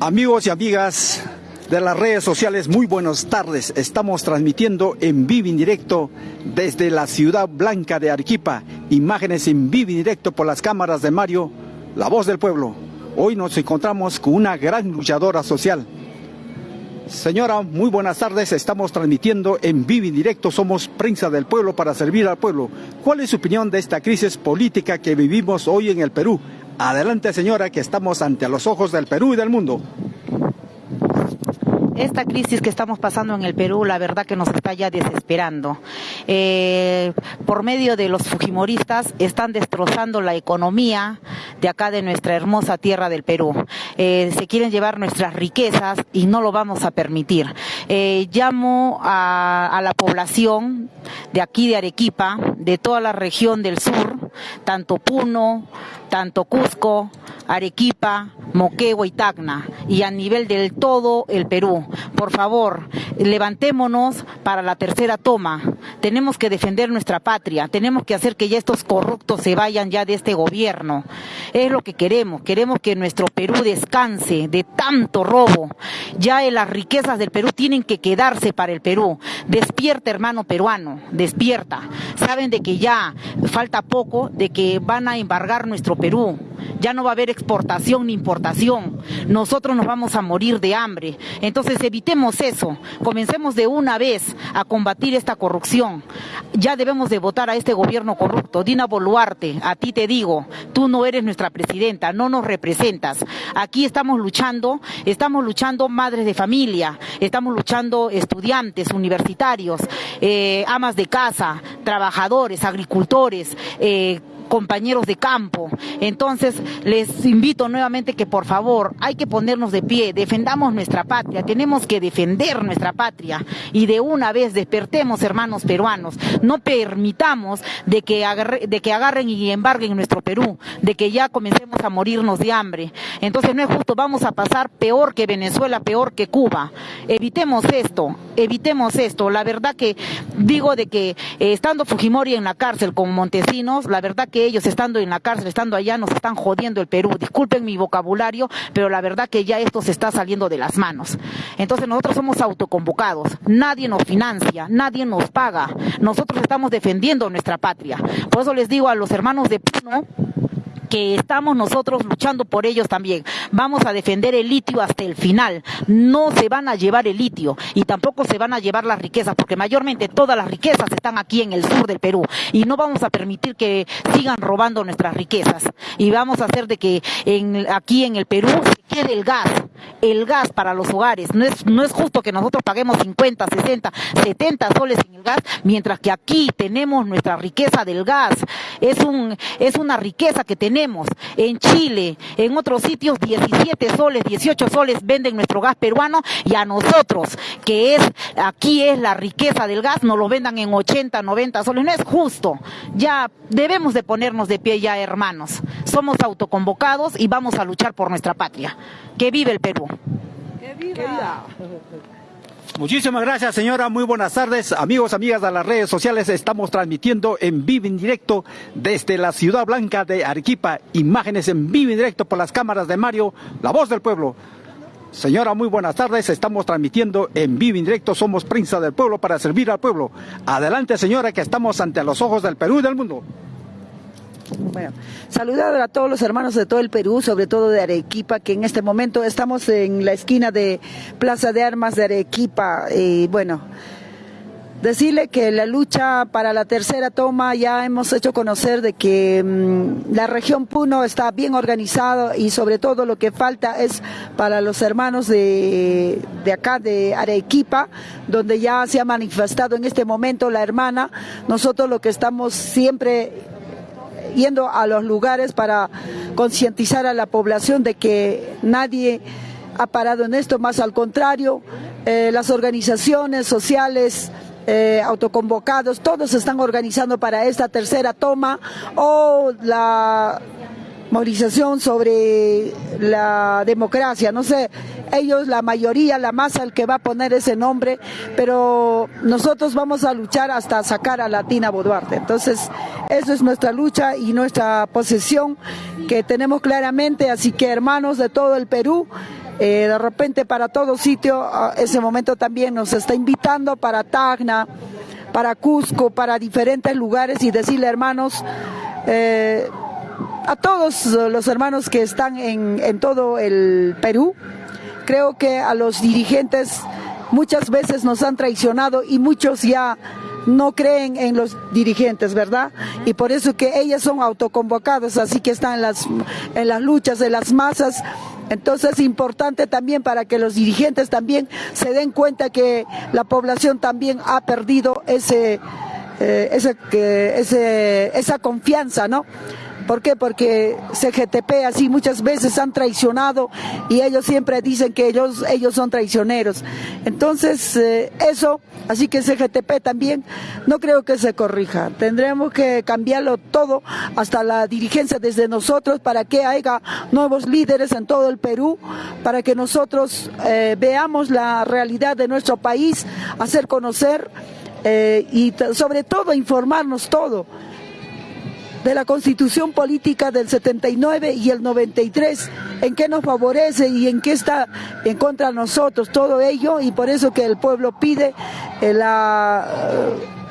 Amigos y amigas de las redes sociales, muy buenas tardes. Estamos transmitiendo en vivo en directo desde la ciudad blanca de Arequipa. Imágenes en vivo en directo por las cámaras de Mario, la voz del pueblo. Hoy nos encontramos con una gran luchadora social. Señora, muy buenas tardes. Estamos transmitiendo en vivo en directo. Somos prensa del pueblo para servir al pueblo. ¿Cuál es su opinión de esta crisis política que vivimos hoy en el Perú? Adelante, señora, que estamos ante los ojos del Perú y del mundo. Esta crisis que estamos pasando en el Perú, la verdad que nos está ya desesperando. Eh, por medio de los fujimoristas están destrozando la economía de acá de nuestra hermosa tierra del Perú. Eh, se quieren llevar nuestras riquezas y no lo vamos a permitir. Eh, llamo a, a la población de aquí de Arequipa, de toda la región del sur, tanto Puno, tanto Cusco, Arequipa, Moquegua y Tacna, y a nivel del todo el Perú. Por favor, levantémonos para la tercera toma. Tenemos que defender nuestra patria, tenemos que hacer que ya estos corruptos se vayan ya de este gobierno. Es lo que queremos, queremos que nuestro Perú descanse de tanto robo. Ya las riquezas del Perú tienen que quedarse para el Perú. Despierta, hermano peruano, despierta. Saben de que ya falta poco, de que van a embargar nuestro Perú. Ya no va a haber exportación ni importación. Nosotros nos vamos a morir de hambre. Entonces evitemos eso. Comencemos de una vez a combatir esta corrupción. Ya debemos de votar a este gobierno corrupto. Dina Boluarte, a ti te digo, tú no eres nuestra presidenta, no nos representas. Aquí estamos luchando, estamos luchando madres de familia, estamos luchando estudiantes, universitarios, eh, amas de casa, trabajadores, agricultores, eh, compañeros de campo. Entonces, les invito nuevamente que por favor hay que ponernos de pie, defendamos nuestra patria, tenemos que defender nuestra patria y de una vez despertemos, hermanos peruanos. No permitamos de que, de que agarren y embarguen nuestro Perú, de que ya comencemos a morirnos de hambre. Entonces, no es justo, vamos a pasar peor que Venezuela, peor que Cuba. Evitemos esto, evitemos esto. La verdad que digo de que eh, estando Fujimori en la cárcel con Montesinos, la verdad que ellos estando en la cárcel, estando allá, nos están jodiendo el Perú. Disculpen mi vocabulario, pero la verdad que ya esto se está saliendo de las manos. Entonces nosotros somos autoconvocados, nadie nos financia, nadie nos paga. Nosotros estamos defendiendo nuestra patria. Por eso les digo a los hermanos de Puno, que estamos nosotros luchando por ellos también. Vamos a defender el litio hasta el final. No se van a llevar el litio y tampoco se van a llevar las riquezas, porque mayormente todas las riquezas están aquí en el sur del Perú y no vamos a permitir que sigan robando nuestras riquezas. Y vamos a hacer de que en, aquí en el Perú se quede el gas, el gas para los hogares. No es, no es justo que nosotros paguemos 50, 60, 70 soles en el gas, mientras que aquí tenemos nuestra riqueza del gas. Es, un, es una riqueza que tenemos en Chile, en otros sitios, 17 soles, 18 soles venden nuestro gas peruano y a nosotros, que es, aquí es la riqueza del gas, nos lo vendan en 80, 90 soles. No es justo. Ya debemos de ponernos de pie ya, hermanos. Somos autoconvocados y vamos a luchar por nuestra patria. Que vive el Perú. Que viva. Muchísimas gracias, señora. Muy buenas tardes. Amigos, amigas de las redes sociales, estamos transmitiendo en vivo en directo desde la Ciudad Blanca de Arequipa. Imágenes en vivo en directo por las cámaras de Mario, la voz del pueblo. Señora, muy buenas tardes. Estamos transmitiendo en vivo en directo. Somos prensa del pueblo para servir al pueblo. Adelante, señora, que estamos ante los ojos del Perú y del mundo. Bueno, saludar a todos los hermanos de todo el Perú, sobre todo de Arequipa, que en este momento estamos en la esquina de Plaza de Armas de Arequipa. Y bueno, decirle que la lucha para la tercera toma ya hemos hecho conocer de que mm, la región Puno está bien organizada y sobre todo lo que falta es para los hermanos de, de acá de Arequipa, donde ya se ha manifestado en este momento la hermana. Nosotros lo que estamos siempre yendo a los lugares para concientizar a la población de que nadie ha parado en esto, más al contrario, eh, las organizaciones sociales, eh, autoconvocados, todos están organizando para esta tercera toma o la movilización sobre la democracia. No sé, ellos, la mayoría, la masa, el que va a poner ese nombre, pero nosotros vamos a luchar hasta sacar a Latina Boduarte. Entonces, eso es nuestra lucha y nuestra posesión que tenemos claramente. Así que, hermanos de todo el Perú, eh, de repente para todo sitio, ese momento también nos está invitando para Tacna, para Cusco, para diferentes lugares y decirle, hermanos, eh, a todos los hermanos que están en, en todo el Perú, creo que a los dirigentes muchas veces nos han traicionado y muchos ya no creen en los dirigentes, ¿verdad? Y por eso que ellas son autoconvocadas, así que están en las, en las luchas de las masas. Entonces es importante también para que los dirigentes también se den cuenta que la población también ha perdido ese, eh, ese, esa confianza, ¿no? ¿Por qué? Porque CGTP así muchas veces han traicionado y ellos siempre dicen que ellos, ellos son traicioneros. Entonces, eh, eso, así que CGTP también no creo que se corrija. Tendremos que cambiarlo todo, hasta la dirigencia desde nosotros, para que haya nuevos líderes en todo el Perú, para que nosotros eh, veamos la realidad de nuestro país, hacer conocer eh, y sobre todo informarnos todo de la constitución política del 79 y el 93, en qué nos favorece y en qué está en contra de nosotros, todo ello, y por eso que el pueblo pide eh, la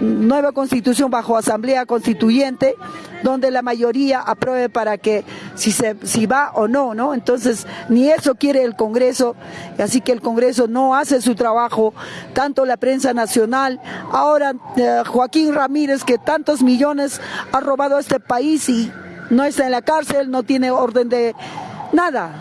nueva constitución bajo asamblea constituyente, donde la mayoría apruebe para que si se si va o no, ¿no? Entonces, ni eso quiere el Congreso, así que el Congreso no hace su trabajo, tanto la prensa nacional, ahora eh, Joaquín Ramírez que tantos millones ha robado a este país y no está en la cárcel, no tiene orden de nada,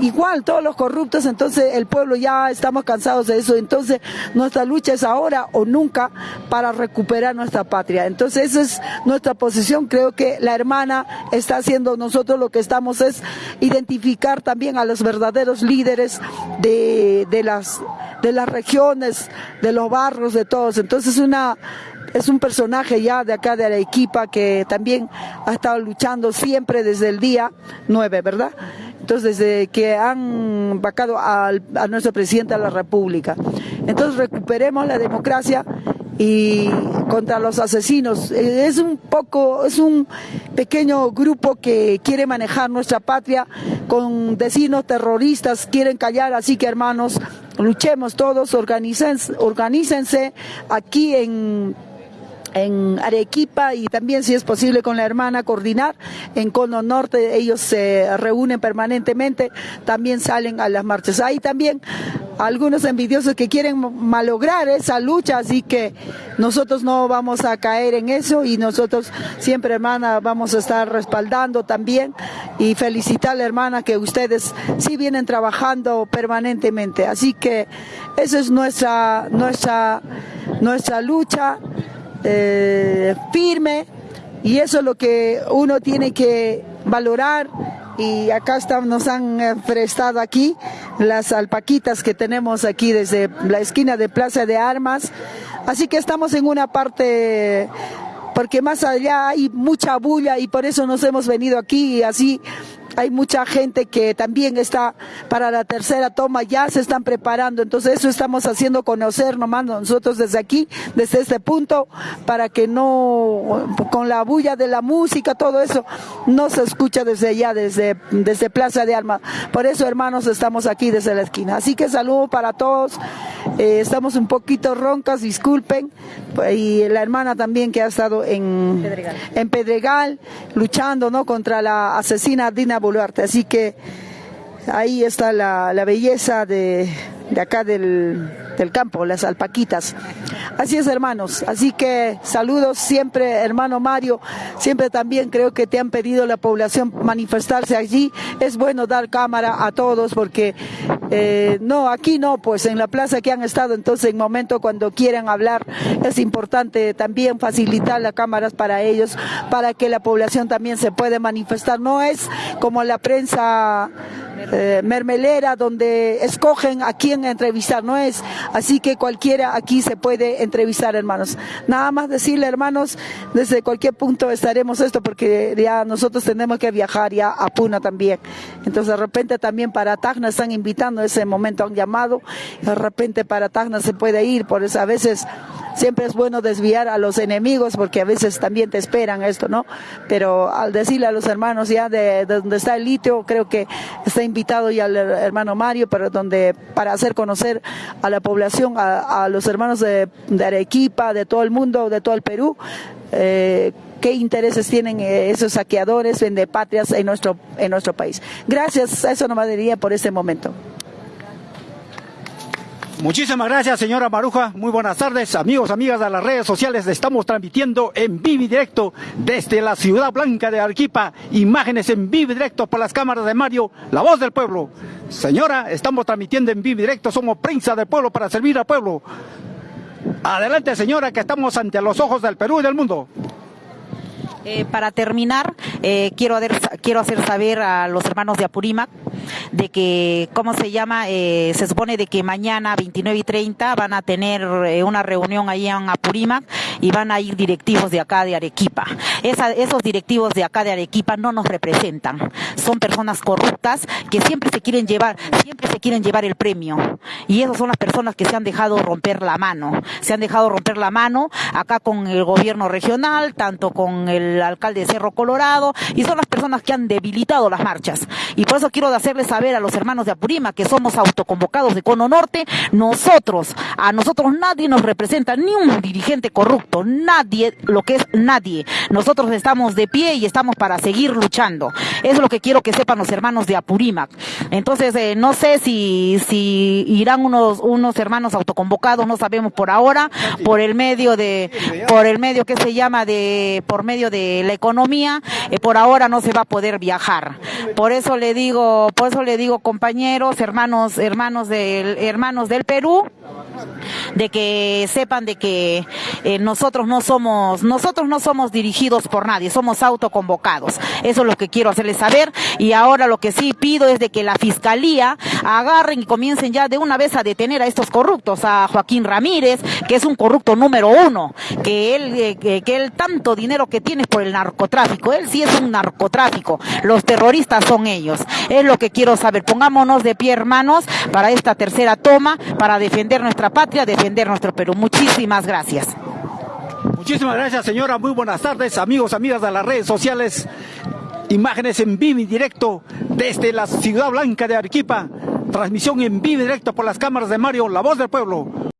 igual todos los corruptos, entonces el pueblo ya estamos cansados de eso, entonces nuestra lucha es ahora o nunca para recuperar nuestra patria. Entonces esa es nuestra posición, creo que la hermana está haciendo, nosotros lo que estamos es identificar también a los verdaderos líderes de, de las de las regiones, de los barrios, de todos. Entonces una es un personaje ya de acá de Arequipa que también ha estado luchando siempre desde el día 9, ¿verdad? Entonces, desde que han vacado a nuestro presidente de la República. Entonces, recuperemos la democracia y contra los asesinos. Es un poco, es un pequeño grupo que quiere manejar nuestra patria con vecinos terroristas, quieren callar, así que hermanos, luchemos todos, organícense, organícense aquí en en Arequipa y también si es posible con la hermana coordinar. En Cono Norte ellos se reúnen permanentemente también salen a las marchas. Hay también algunos envidiosos que quieren malograr esa lucha así que nosotros no vamos a caer en eso y nosotros siempre hermana vamos a estar respaldando también y felicitar a la hermana que ustedes sí vienen trabajando permanentemente. Así que esa es nuestra nuestra nuestra lucha eh, firme y eso es lo que uno tiene que valorar y acá nos han prestado aquí las alpaquitas que tenemos aquí desde la esquina de Plaza de Armas. Así que estamos en una parte porque más allá hay mucha bulla y por eso nos hemos venido aquí y así hay mucha gente que también está para la tercera toma, ya se están preparando, entonces eso estamos haciendo conocer nomás nosotros desde aquí, desde este punto, para que no, con la bulla de la música, todo eso, no se escucha desde allá, desde, desde Plaza de Armas. Por eso, hermanos, estamos aquí desde la esquina. Así que saludo para todos, eh, estamos un poquito roncas, disculpen, y la hermana también que ha estado en Pedregal, en Pedregal luchando ¿no? contra la asesina Dina Así que ahí está la, belleza de, acá del, del, campo, las alpaquitas. Así es, hermanos. Así que saludos siempre, hermano Mario. Siempre también creo que te han pedido la población manifestarse allí. Es bueno dar cámara a todos porque eh, no, aquí no, pues en la plaza que han estado, entonces en momento cuando quieran hablar es importante también facilitar las cámaras para ellos, para que la población también se pueda manifestar. No es como la prensa eh, mermelera donde escogen a quién entrevistar, no es así que cualquiera aquí se puede entrevistar, hermanos. Nada más decirle, hermanos, desde cualquier punto estaremos esto porque ya nosotros tenemos que viajar ya a Puna también. Entonces de repente también para Tacna están invitando, ese momento han llamado, de repente para Tacna se puede ir, por eso a veces siempre es bueno desviar a los enemigos porque a veces también te esperan esto, ¿no? Pero al decirle a los hermanos ya de, de donde está el litio, creo que está invitado ya el hermano Mario, pero donde para hacer conocer a la población, a, a los hermanos de, Arequipa, de todo el mundo, de todo el Perú, eh, qué intereses tienen eh, esos saqueadores, vendepatrias en nuestro, en nuestro país. Gracias, eso nomás diría por este momento. Muchísimas gracias, señora Maruja. Muy buenas tardes, amigos, amigas de las redes sociales. Estamos transmitiendo en vivo y directo desde la ciudad blanca de Arequipa. Imágenes en vivo directo por las cámaras de Mario, la voz del pueblo. Señora, estamos transmitiendo en vivo y directo. Somos prensa del pueblo para servir al pueblo. Adelante, señora, que estamos ante los ojos del Perú y del mundo. Eh, para terminar, eh, quiero, quiero hacer saber a los hermanos de Apurímac de que, ¿cómo se llama? Eh, se supone de que mañana 29 y 30 van a tener eh, una reunión ahí en Apurímac y van a ir directivos de acá de Arequipa. Esa, esos directivos de acá de Arequipa no nos representan. Son personas corruptas que siempre se quieren llevar, siempre se quieren llevar el premio. Y esas son las personas que se han dejado romper la mano. Se han dejado romper la mano acá con el gobierno regional, tanto con el alcalde de Cerro Colorado, y son las personas que han debilitado las marchas. Y por eso quiero saber a los hermanos de Apurima que somos autoconvocados de Cono Norte, nosotros, a nosotros nadie nos representa, ni un dirigente corrupto, nadie, lo que es nadie. Nosotros estamos de pie y estamos para seguir luchando. Es lo que quiero que sepan los hermanos de Apurímac. Entonces, eh, no sé si, si irán unos, unos hermanos autoconvocados, no sabemos por ahora, por el medio de, por el medio que se llama de, por medio de la economía, eh, por ahora no se va a poder viajar. Por eso le digo, por eso le digo compañeros, hermanos, hermanos del, hermanos del Perú, de que sepan de que eh, nosotros no somos, nosotros no somos dirigidos por nadie, somos autoconvocados. Eso es lo que quiero hacerles saber. Y ahora lo que sí pido es de que la fiscalía agarren y comiencen ya de una vez a detener a estos corruptos, a Joaquín Ramírez, que es un corrupto número uno, que él, eh, que, él tanto dinero que tiene por el narcotráfico, él sí es un narcotráfico, los terroristas son ellos. Es lo que quiero saber. Pongámonos de pie, hermanos, para esta tercera toma, para defender nuestra patria, defender nuestro Perú. Muchísimas gracias. Muchísimas gracias, señora. Muy buenas tardes, amigos, amigas de las redes sociales. Imágenes en vivo y directo desde la ciudad blanca de Arequipa. Transmisión en vivo y directo por las cámaras de Mario, la voz del pueblo.